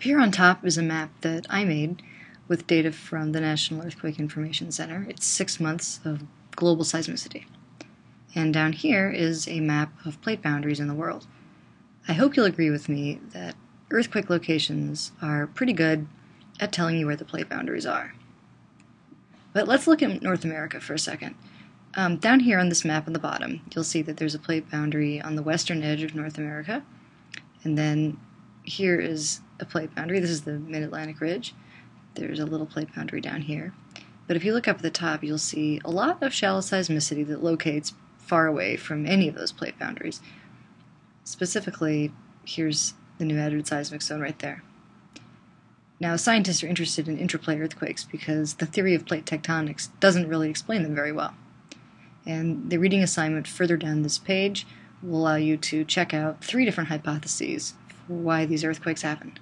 Up here on top is a map that I made with data from the National Earthquake Information Center. It's six months of global seismicity. And down here is a map of plate boundaries in the world. I hope you'll agree with me that earthquake locations are pretty good at telling you where the plate boundaries are. But let's look at North America for a second. Um, down here on this map on the bottom, you'll see that there's a plate boundary on the western edge of North America. And then here is a plate boundary. This is the Mid-Atlantic Ridge. There's a little plate boundary down here. But if you look up at the top, you'll see a lot of shallow seismicity that locates far away from any of those plate boundaries. Specifically, here's the New Madrid seismic zone right there. Now, scientists are interested in intraplate earthquakes because the theory of plate tectonics doesn't really explain them very well. And the reading assignment further down this page will allow you to check out three different hypotheses for why these earthquakes happened.